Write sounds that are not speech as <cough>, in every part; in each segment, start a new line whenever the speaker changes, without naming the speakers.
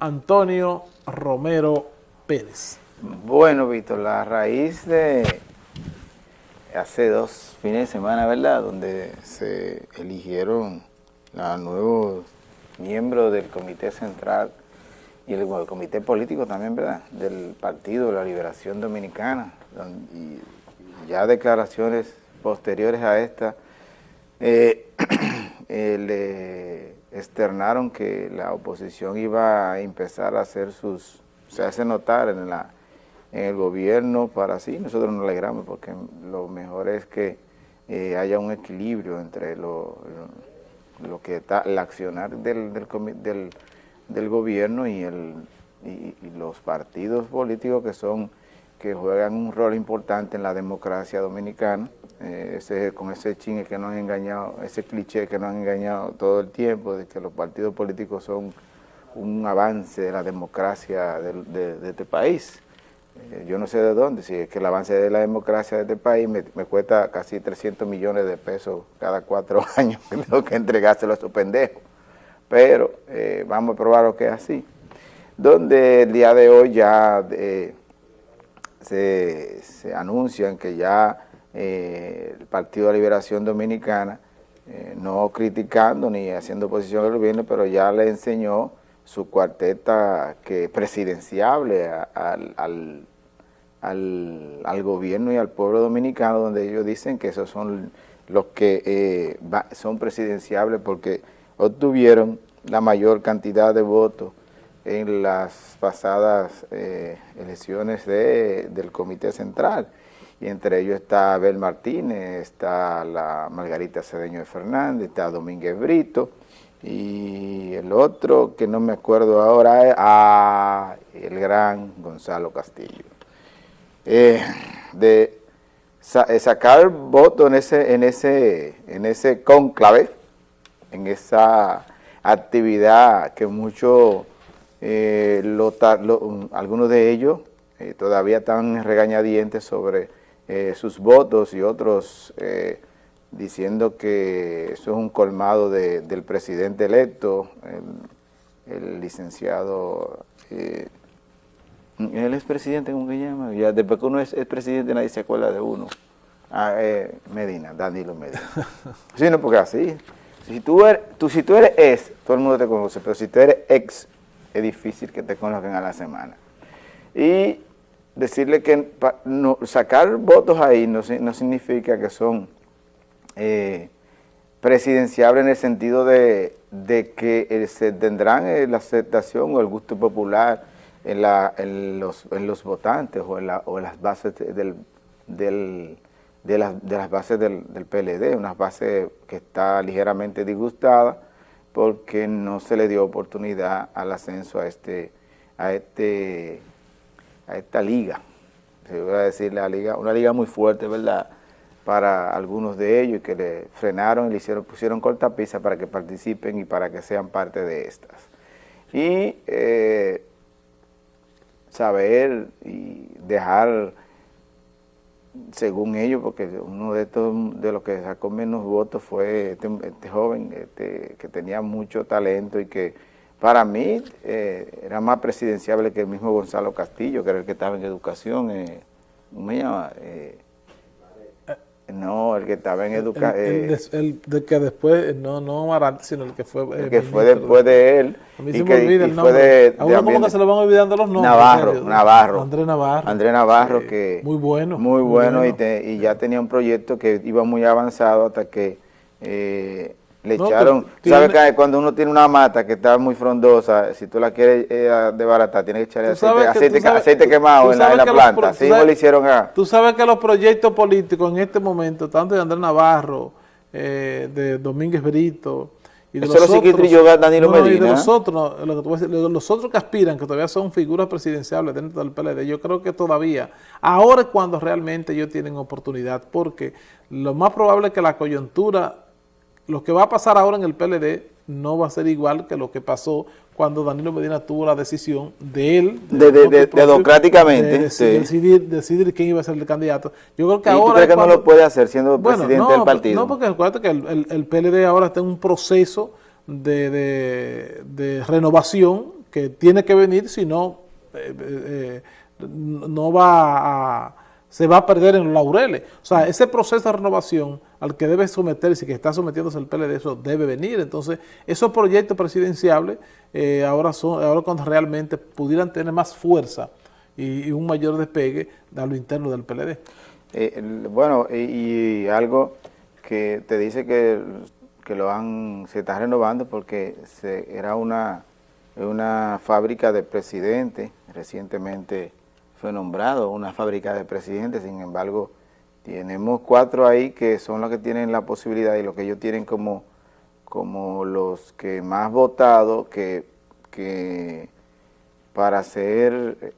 Antonio Romero Pérez.
Bueno, Víctor, la raíz de hace dos fines de semana, ¿verdad?, donde se eligieron los nuevos miembros del Comité Central y el, Comité Político también, ¿verdad?, del Partido de la Liberación Dominicana, y ya declaraciones posteriores a esta, eh, <clears throat> eh, externaron que la oposición iba a empezar a hacer sus, se hace notar en la en el gobierno para sí, nosotros nos alegramos porque lo mejor es que eh, haya un equilibrio entre lo, lo, que está, el accionar del, del, del, gobierno y, el, y, los partidos políticos que son que juegan un rol importante en la democracia dominicana, eh, ese, con ese chingue que nos han engañado, ese cliché que nos han engañado todo el tiempo de que los partidos políticos son un avance de la democracia de este país. Eh, yo no sé de dónde, si es que el avance de la democracia de este país me, cuesta casi 300 millones de pesos cada cuatro <laughs> años que tengo que entregárselo a esos pendejos. Pero eh, vamos a probar lo que es así. Donde el día de hoy ya eh, se, anuncian que ya el Partido de Liberación Dominicana, no criticando ni haciendo oposición al gobierno, pero ya le enseñó su cuarteta que presidenciable al, al, al, gobierno y al pueblo dominicano, donde ellos dicen que esos son los que eh, son presidenciables porque obtuvieron la mayor cantidad de votos en las pasadas eh, elecciones de, del Comité Central. Y entre ellos está Abel Martínez, está la Margarita Cedeño de Fernández, está Domínguez Brito, y el otro que no me acuerdo ahora es ah, el gran Gonzalo Castillo. Eh, de eh, sacar voto en ese, en ese, en ese conclave, en esa actividad que muchos, eh, algunos de ellos todavía están regañadientes sobre sus votos y otros diciendo que eso es un colmado del presidente electo, el, licenciado, eh, él es presidente, ¿cómo que llama? Ya, después que uno es, presidente nadie se acuerda de uno. Ah, eh, Medina, Danilo Medina. <laughs> sí, no, porque así, si tú, eres, tú, si tú eres ex, todo el mundo te conoce, pero si tú eres ex, es difícil que te conozcan a la semana. Y decirle que sacar votos ahí no, no significa que son eh, presidenciable en el sentido de, que eh, se tendrán eh, la aceptación o el gusto popular en, los, votantes o en, las bases del, del, de, de, las bases del, del, PLD, una base que está ligeramente disgustada porque no se le dio oportunidad al ascenso a este a este a esta liga, se voy a decir la liga, una liga muy fuerte, ¿verdad?, para algunos de ellos que le frenaron y le hicieron, pusieron cortapisa para que participen y para que sean parte de estas. Y eh, saber y dejar, según ellos, porque uno de estos, de los que sacó menos votos fue este, este joven este, que tenía mucho talento y que para mí eh, era más presidenciable que el mismo Gonzalo Castillo, que era el que estaba en educación, eh, ¿cómo me llama?, no, el que estaba en educación.
El, el, de que después, no, no Amarante, sino el que fue.
El eh, que fue después de él.
A mí se me olvida el nombre. De, a uno como que se lo van olvidando los nombres.
Navarro, Navarro.
Andrés Navarro.
Andrés Navarro, que.
Muy bueno.
Muy bueno, Y, y, ya tenía un proyecto que iba muy avanzado hasta que. Eh, le echaron, ¿sabes que cuando uno tiene una mata que está muy frondosa, si tú la quieres eh, desbaratar, tienes que echarle aceite, aceite, quemado en la, planta, así lo hicieron a...
Tú sabes que los proyectos políticos en este momento, tanto de Andrés Navarro, eh, de Domínguez Brito, y de los otros,
Danilo Medina.
y de los otros, lo que los otros que aspiran, que todavía son figuras presidenciales dentro del PLD, yo creo que todavía, ahora es cuando realmente ellos tienen oportunidad, porque lo más probable es que la coyuntura lo que va a pasar ahora en el PLD no va a ser igual que lo que pasó cuando Danilo Medina tuvo la decisión de él,
de, democráticamente,
decidir, decidir, quién iba a ser el candidato. Yo creo que
¿Y
ahora...
¿tú crees que no lo puede hacer siendo presidente del partido?
No, porque acuérdate que el, el, PLD ahora está en un proceso de, renovación que tiene que venir, si no, eh, eh, no va a, se va a perder en los laureles. O sea, ese proceso de renovación al que debe someterse, que está sometiéndose el PLD, eso debe venir. Entonces, esos proyectos presidenciables eh, ahora son ahora cuando realmente pudieran tener más fuerza y, un mayor despegue a lo interno del PLD.
bueno, y, algo que te dice que, que lo han se está renovando porque se, era una una fábrica de presidentes, recientemente fue nombrado una fábrica de presidentes, sin embargo, tenemos cuatro ahí que son los que tienen la posibilidad y los que ellos tienen como, como los que más votados que, que para ser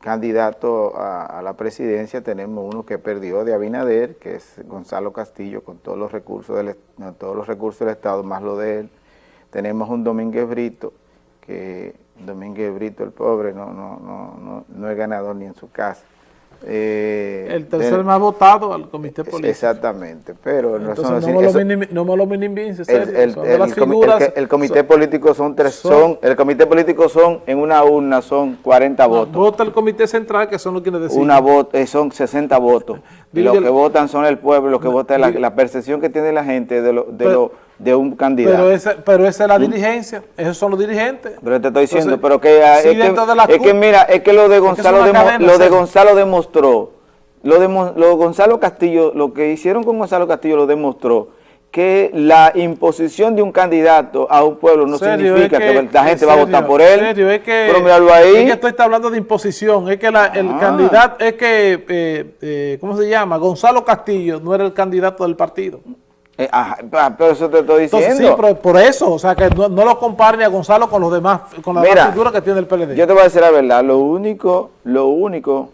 candidato a, la presidencia tenemos uno que perdió de Abinader, que es Gonzalo Castillo, con todos los recursos del, todos los recursos del Estado, más lo de él. Tenemos un Domínguez Brito, que Domínguez Brito, el pobre, no, no, no, no, es ganador ni en su casa.
Eh, el tercer más votado al comité político.
Exactamente, pero
no, son, no, me lo no me lo minimices,
el, comité político son tres, son, el comité político son, en una urna son 40 votos.
Vota el comité central, que son los quienes deciden.
Una voto, eh, son 60 votos. <laughs> los que votan son el pueblo, los que votan, la, la percepción que tiene la gente de lo, de un candidato.
Pero esa, pero esa es la ¿Mm? dirigencia, esos son los dirigentes.
Pero te estoy diciendo, pero que, es, que, mira, es que lo de Gonzalo, lo de Gonzalo demostró, lo de, lo Gonzalo Castillo, lo que hicieron con Gonzalo Castillo lo demostró, que la imposición de un candidato a un pueblo no significa que, la gente va a votar por él.
Serio, es que, pero ahí. Es que esto está hablando de imposición, es que el ah. candidato, es que, eh, eh, ¿cómo se llama? Gonzalo Castillo no era el candidato del partido.
Eh, ah, pero eso te estoy diciendo.
sí, pero por eso, o sea, que no, lo compare a Gonzalo con los demás, con la figura que tiene el PLD.
Yo te voy a decir la verdad, lo único, lo único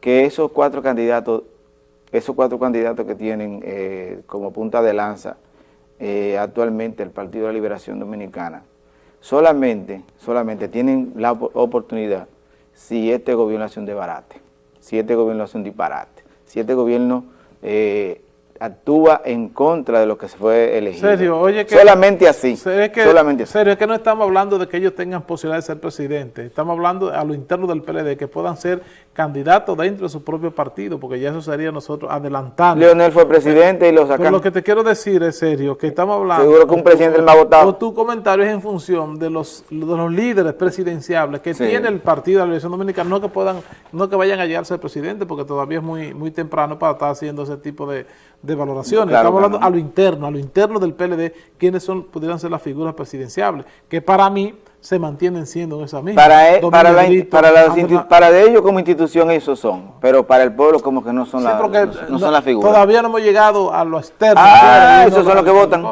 que esos cuatro candidatos, esos cuatro candidatos que tienen eh, como punta de lanza eh, actualmente el Partido de la Liberación Dominicana, solamente, solamente tienen la oportunidad si este gobierno hace un desbarate, si este gobierno hace un disparate, si este gobierno actúa en contra de lo que se fue elegido.
Serio, oye que,
solamente así.
Que,
solamente
Serio, es que no estamos hablando de que ellos tengan posibilidad de ser presidente. Estamos hablando a lo interno del PLD, que puedan ser candidatos dentro de su propio partido, porque ya eso sería nosotros adelantando.
Leonel fue presidente y lo sacaron.
lo que te quiero decir es serio, que estamos hablando...
Seguro que un presidente el más votado.
tu comentario es en función de los, de los líderes presidenciables que tiene el partido de la Liberación Dominicana, no que puedan, no que vayan a llegarse al presidente, porque todavía es muy, muy temprano para estar haciendo ese tipo de, de valoraciones. Estamos hablando a lo interno, a lo interno del PLD, quiénes son, pudieran ser las figuras presidenciables, que para mí se mantienen siendo esas mismas.
Para, e, para, para, para de ellos como institución esos son, pero para el pueblo como que no son, las no, son las figuras.
Todavía no hemos llegado a lo externo.
Ah, esos son los que votan.